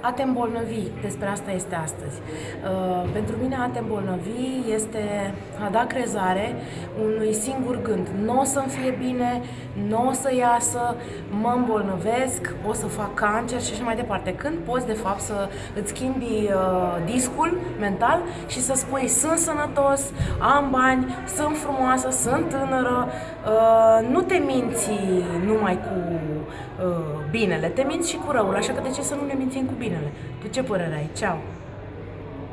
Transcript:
A te îmbolnăvi, despre asta este astăzi. Uh, pentru mine a te îmbolnăvi este a da crezare unui singur gând. Nu o să-mi fie bine, nu o să iasă, mă îmbolnăvesc, o să fac cancer și așa mai departe. Când poți, de fapt, să îți schimbi uh, discul mental și să spui sunt sănătos, am bani, sunt frumoasă, sunt tânără, uh, nu te minți numai cu uh, binele, te minți și cu răul, așa că de ce să nu ne mințim cu binele? Tu ce părere ai? Ceau!